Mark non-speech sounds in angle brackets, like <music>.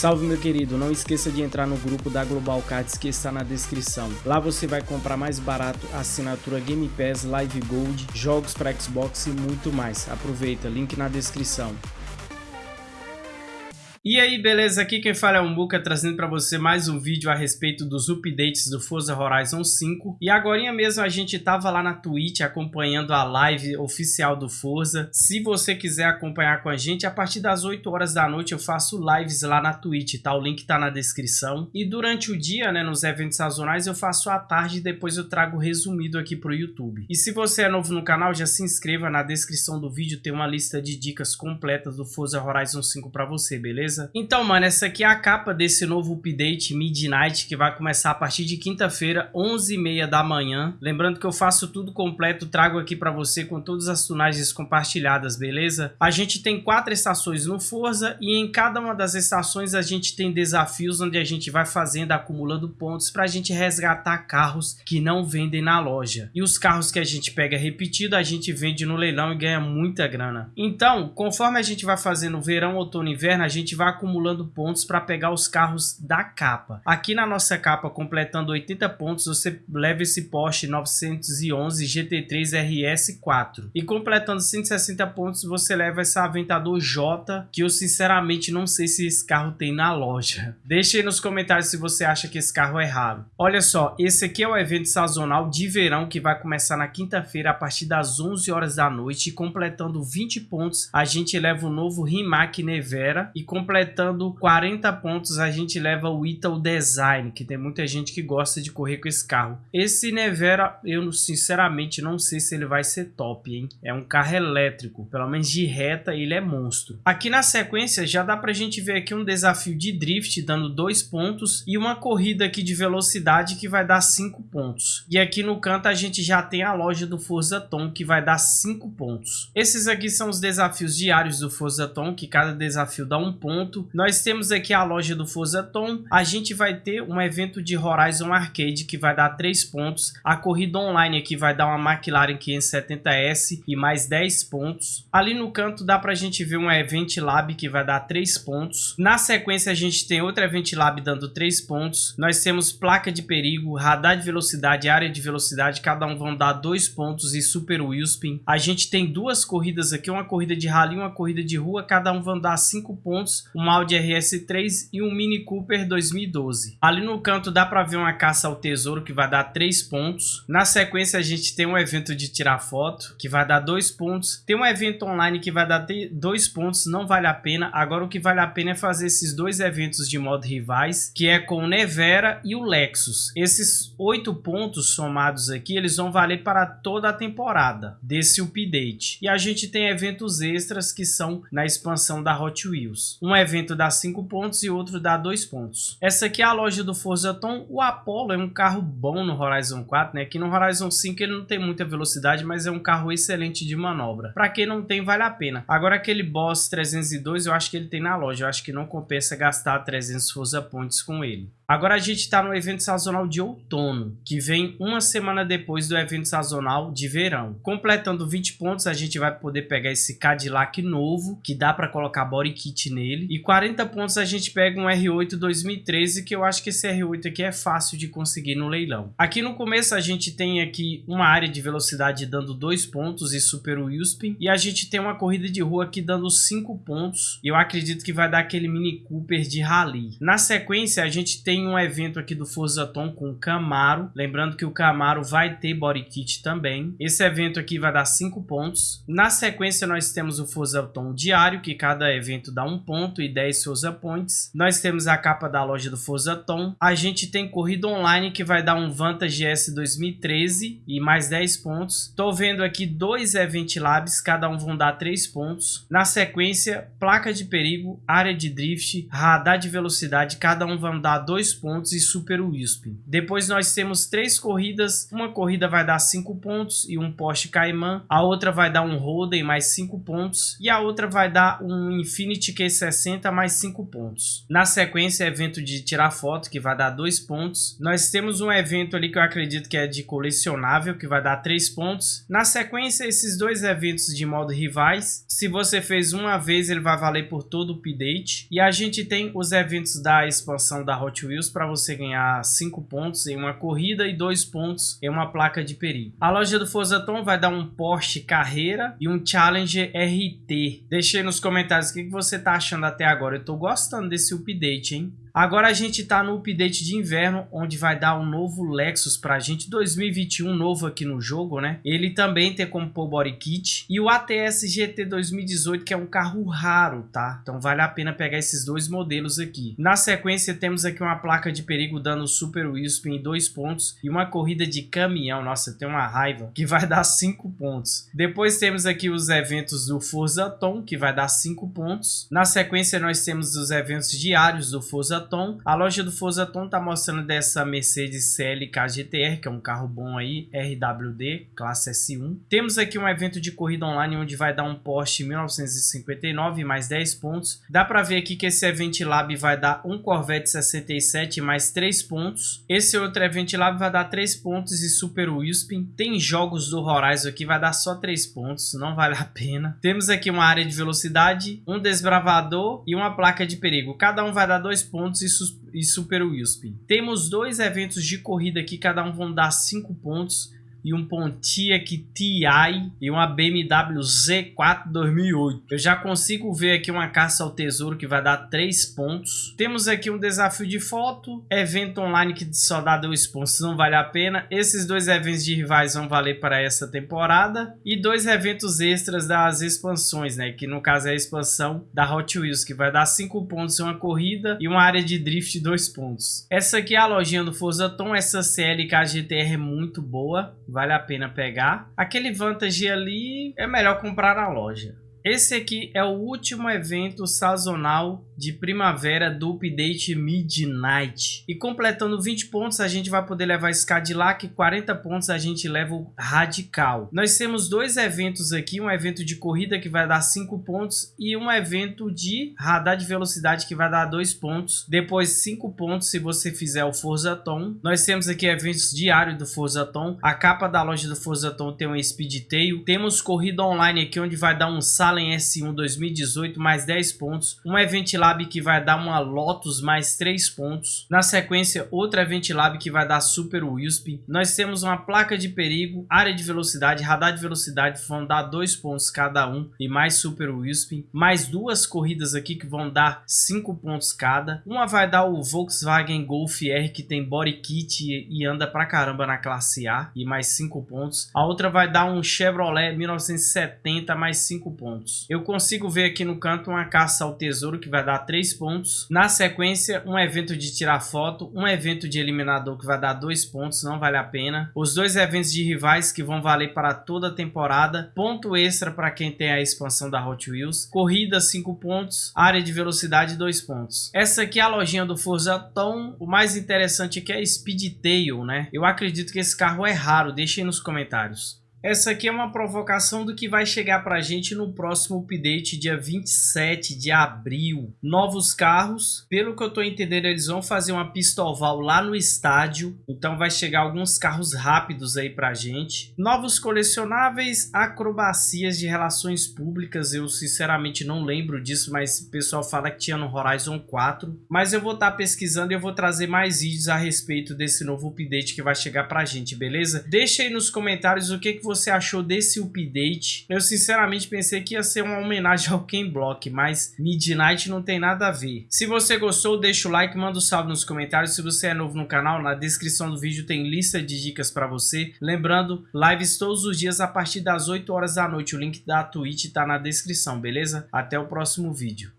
Salve meu querido, não esqueça de entrar no grupo da Global Cards que está na descrição. Lá você vai comprar mais barato assinatura Game Pass, Live Gold, jogos para Xbox e muito mais. Aproveita, link na descrição. E aí, beleza? Aqui quem fala é o Muka, trazendo para você mais um vídeo a respeito dos updates do Forza Horizon 5. E agora mesmo a gente tava lá na Twitch acompanhando a live oficial do Forza. Se você quiser acompanhar com a gente, a partir das 8 horas da noite eu faço lives lá na Twitch, tá? O link tá na descrição. E durante o dia, né, nos eventos sazonais, eu faço à tarde e depois eu trago resumido aqui pro YouTube. E se você é novo no canal, já se inscreva, na descrição do vídeo tem uma lista de dicas completas do Forza Horizon 5 para você, beleza? Beleza? Então, mano, essa aqui é a capa desse novo update Midnight, que vai começar a partir de quinta-feira, 11h30 da manhã. Lembrando que eu faço tudo completo, trago aqui pra você com todas as tunagens compartilhadas, beleza? A gente tem quatro estações no Forza e em cada uma das estações a gente tem desafios onde a gente vai fazendo, acumulando pontos pra gente resgatar carros que não vendem na loja. E os carros que a gente pega repetido, a gente vende no leilão e ganha muita grana. Então, conforme a gente vai fazendo verão, outono e inverno, a gente vai acumulando pontos para pegar os carros da capa. Aqui na nossa capa, completando 80 pontos, você leva esse Porsche 911 GT3 RS4. E completando 160 pontos, você leva esse Aventador J, que eu sinceramente não sei se esse carro tem na loja. <laughs> Deixe aí nos comentários se você acha que esse carro é raro. Olha só, esse aqui é o evento sazonal de verão que vai começar na quinta-feira a partir das 11 horas da noite. E completando 20 pontos, a gente leva o novo Rimac Nevera e completando completando 40 pontos, a gente leva o Ital Design, que tem muita gente que gosta de correr com esse carro. Esse Nevera, eu sinceramente não sei se ele vai ser top, hein? É um carro elétrico, pelo menos de reta ele é monstro. Aqui na sequência já dá pra gente ver aqui um desafio de drift dando 2 pontos e uma corrida aqui de velocidade que vai dar 5 pontos. E aqui no canto a gente já tem a loja do Forza Tom que vai dar 5 pontos. Esses aqui são os desafios diários do Forza Tom, que cada desafio dá um ponto ponto. Nós temos aqui a loja do Forza Tom. A gente vai ter um evento de Horizon Arcade que vai dar 3 pontos. A corrida online aqui vai dar uma McLaren 570S e mais 10 pontos. Ali no canto dá pra gente ver um Event Lab que vai dar 3 pontos. Na sequência a gente tem outro Event Lab dando 3 pontos. Nós temos placa de perigo, radar de velocidade, área de velocidade. Cada um vão dar 2 pontos e Super Wheelspin. A gente tem duas corridas aqui, uma corrida de rally e uma corrida de rua. Cada um vão dar 5 pontos um Audi RS3 e um Mini Cooper 2012. Ali no canto dá para ver uma caça ao tesouro que vai dar 3 pontos. Na sequência a gente tem um evento de tirar foto que vai dar 2 pontos. Tem um evento online que vai dar 2 pontos, não vale a pena. Agora o que vale a pena é fazer esses dois eventos de modo rivais, que é com o Nevera e o Lexus. Esses 8 pontos somados aqui, eles vão valer para toda a temporada desse update. E a gente tem eventos extras que são na expansão da Hot Wheels. Um evento dá 5 pontos e outro dá 2 pontos. Essa aqui é a loja do Forza Tom. O Apollo é um carro bom no Horizon 4, né? Aqui no Horizon 5 ele não tem muita velocidade, mas é um carro excelente de manobra. Para quem não tem, vale a pena. Agora aquele Boss 302 eu acho que ele tem na loja. Eu acho que não compensa gastar 300 Forza Points com ele. Agora a gente está no evento sazonal de outono, que vem uma semana depois do evento sazonal de verão. Completando 20 pontos, a gente vai poder pegar esse Cadillac novo, que dá para colocar body kit nele. E 40 pontos a gente pega um R8 2013, que eu acho que esse R8 aqui é fácil de conseguir no leilão. Aqui no começo a gente tem aqui uma área de velocidade dando 2 pontos e Super Wheelspin. E a gente tem uma corrida de rua aqui dando 5 pontos. E eu acredito que vai dar aquele Mini Cooper de rally. Na sequência a gente tem tem um evento aqui do Forza Tom com Camaro. Lembrando que o Camaro vai ter body kit também. Esse evento aqui vai dar 5 pontos. Na sequência, nós temos o Forza Tom diário, que cada evento dá 1 um ponto e 10 Forza Points. Nós temos a capa da loja do Forza Tom. A gente tem corrida online, que vai dar um Vantage S 2013 e mais 10 pontos. Estou vendo aqui dois Event Labs, cada um vão dar 3 pontos. Na sequência, placa de perigo, área de drift, radar de velocidade, cada um vão dar 2 2 pontos e Super Wisp. Depois nós temos três corridas, uma corrida vai dar 5 pontos e um Porsche Cayman, a outra vai dar um Holden mais 5 pontos e a outra vai dar um Infiniti Q60 60 mais 5 pontos. Na sequência, evento de tirar foto, que vai dar 2 pontos. Nós temos um evento ali que eu acredito que é de colecionável, que vai dar 3 pontos. Na sequência, esses dois eventos de modo rivais. Se você fez uma vez, ele vai valer por todo o update. E a gente tem os eventos da expansão da Hot Wheels para você ganhar 5 pontos em uma corrida e 2 pontos em uma placa de perigo. A loja do Forza Tom vai dar um Porsche Carreira e um Challenger RT. Deixe aí nos comentários o que você está achando até agora. Eu estou gostando desse update, hein? Agora a gente está no update de inverno, onde vai dar um novo Lexus para a gente, 2021 novo aqui no jogo, né? Ele também tem como pôr body kit. E o ATS GT 2018, que é um carro raro, tá? Então vale a pena pegar esses dois modelos aqui. Na sequência temos aqui uma placa de perigo dando Super Wisp em dois pontos e uma corrida de caminhão. Nossa, tem uma raiva, que vai dar cinco pontos. Depois temos aqui os eventos do Forza Tom, que vai dar cinco pontos. Na sequência nós temos os eventos diários do Forza A loja do Forza Tom tá mostrando dessa Mercedes CLK GTR, que é um carro bom aí, RWD, classe S1. Temos aqui um evento de corrida online onde vai dar um Porsche 1959 mais 10 pontos. Dá para ver aqui que esse Event Lab vai dar um Corvette 67 mais 3 pontos. Esse outro Event Lab vai dar 3 pontos e Super Wispin. Tem jogos do Horizon aqui, vai dar só 3 pontos, não vale a pena. Temos aqui uma área de velocidade, um desbravador e uma placa de perigo. Cada um vai dar 2 pontos pontos e, Super Wilspin. Temos dois eventos de corrida aqui, cada um vão dar 5 pontos e um Pontiac TI e uma BMW Z4 2008. Eu já consigo ver aqui uma caça ao tesouro que vai dar 3 pontos. Temos aqui um desafio de foto, evento online que só dá 2 pontos, não vale a pena. Esses dois eventos de rivais vão valer para essa temporada. E dois eventos extras das expansões, né? Que no caso é a expansão da Hot Wheels, que vai dar 5 pontos em uma corrida e uma área de drift 2 pontos. Essa aqui é a lojinha do Forza Tom, essa CLK GTR é muito boa vale a pena pegar. Aquele Vantage ali é melhor comprar na loja. Esse aqui é o último evento sazonal de primavera do update Midnight. E completando 20 pontos, a gente vai poder levar esse Cadillac, 40 pontos a gente leva o Radical. Nós temos dois eventos aqui, um evento de corrida que vai dar 5 pontos e um evento de radar de velocidade que vai dar 2 pontos. Depois 5 pontos se você fizer o Forza Tom. Nós temos aqui eventos diários do Forza Tom. A capa da loja do Forza Tom tem um Speed Tail. Temos corrida online aqui onde vai dar um Salen S1 2018 mais 10 pontos. Um Event Lab que vai dar uma Lotus mais 3 pontos. Na sequência, outra Event Lab que vai dar Super Wisp. Nós temos uma placa de perigo, área de velocidade, radar de velocidade, vão dar 2 pontos cada um e mais Super Wisp. Mais duas corridas aqui que vão dar 5 pontos cada. Uma vai dar o Volkswagen Golf R que tem body kit e anda pra caramba na classe A e mais 5 pontos. A outra vai dar um Chevrolet 1970 mais 5 pontos. Eu consigo ver aqui no canto uma caça ao tesouro que vai dar 3 pontos. Na sequência, um evento de tirar foto, um evento de eliminador que vai dar 2 pontos, não vale a pena. Os dois eventos de rivais que vão valer para toda a temporada. Ponto extra para quem tem a expansão da Hot Wheels. Corrida 5 pontos, área de velocidade 2 pontos. Essa aqui é a lojinha do Forza Tom. O mais interessante aqui é Speedtail, né? Eu acredito que esse carro é raro, deixem nos comentários. Essa aqui é uma provocação do que vai chegar para a gente no próximo update, dia 27 de abril. Novos carros, pelo que eu estou entendendo, eles vão fazer uma pista oval lá no estádio, então vai chegar alguns carros rápidos aí para a gente. Novos colecionáveis, acrobacias de relações públicas, eu sinceramente não lembro disso, mas o pessoal fala que tinha no Horizon 4. Mas eu vou estar tá pesquisando e eu vou trazer mais vídeos a respeito desse novo update que vai chegar para a gente, beleza? Deixa aí nos comentários o que, que achou desse update. Eu sinceramente pensei que ia ser uma homenagem ao Ken Block, mas Midnight não tem nada a ver. Se você gostou, deixa o like, manda um salve nos comentários. Se você é novo no canal, na descrição do vídeo tem lista de dicas para você. Lembrando, lives todos os dias a partir das 8 horas da noite. O link da Twitch está na descrição, beleza? Até o próximo vídeo.